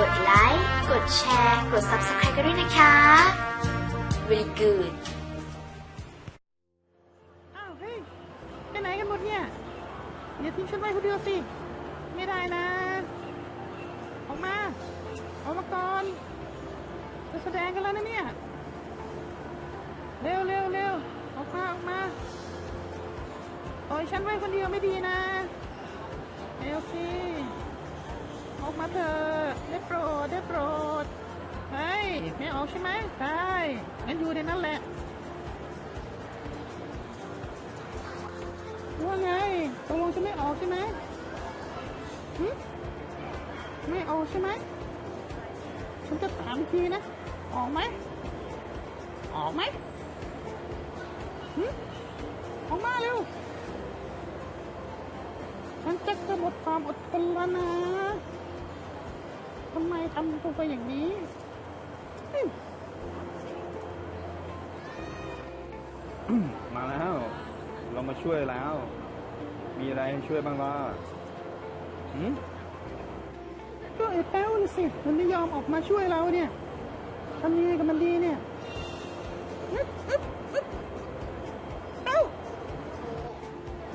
กดไลค์ กดแชร์ กด Subscribe กันด้วยนะคะ Very good อ้าวเฮ้ยไปไหนกันหมดเนี่ยอย่าทิ้งฉันไว้คนเดียวสิ ไม่ได้นะ ออกมา ออกมาก่อน จะแสดงกันแล้วนะเนี่ย เร็วเร็วเร็วออกมาออกมาปล่อยฉันไว้คนเดียวไม่ดีนะ ไม่ออกใช่ไหมใช่งั้นอยู่ในนั้นแหละ ว่าไงตกลงจะไม่ออกใช่ไหมหึไม่ออกใช่ไหมฉันจะถามอีกทีนะ ออกไหม ออกไหมหึออกมาเร็ว ฉันจะจะหมดความอดทนแล้วนะทำไมทำตัวไปอย่างนี้ มาแล้ว เรามาช่วยแล้ว มีอะไรให้ช่วยบ้างล่ะหืมก็ไอ้แป้วน่ะสิ มันไม่ยอมออกมาช่วยเราเนี่ยทำยังไงกับมันดีเนี่ยอึ๊บอึ๊บอึ๊บเอ้า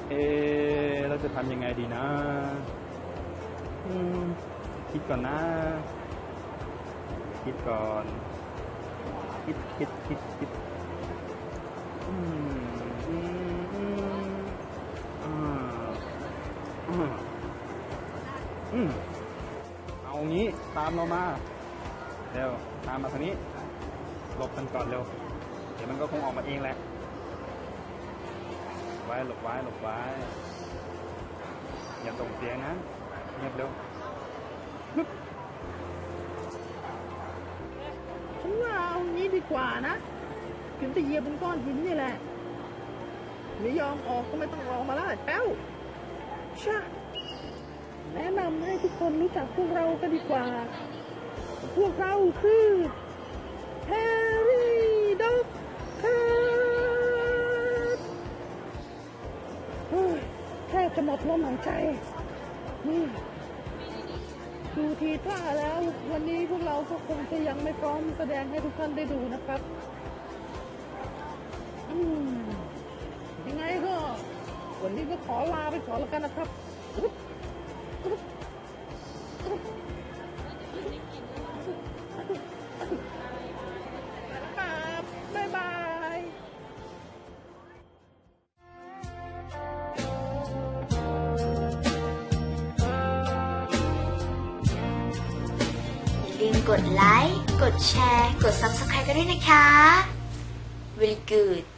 เอะเราจะทำยังไงดีนะ อืม คิดก่อนนะ คิดก่อน คิดคิดคิดคิดอืมอืมอืมอ่าอืมเอางี้ตามเรามาเร็วตามมาทางนี้หลบกันก่อนเร็วเดี๋ยวมันก็คงออกมาเองแหละไว้หลบไว้หลบไว้อย่าส่งเสียงนะเงียบเร็ว กว่านะถึงจะเหยียบบนก้อนหินนี่แหละไม่ยอมออกก็ไม่ต้องออกมาแล้วแป้วชะแนะนำให้ทุกคนรู้จักพวกเราก็ดีกว่า พวกเราคือแฮร์รี่ด็อกเตอร์แทบจะหมดลมหายใจนี่ดูทีท่าแล้ววันนี้พวก เราก็คงจะยังไม่พร้อมแสดงให้ทุกท่านได้ดูนะครับยังไงก็วันนี้ก็ขอลาไปก่อนแล้วกันนะครับอุ๊บอุ๊บอุ๊บ กดไลค์ กดแชร์ กด Subscribe กันด้วยนะคะ Very good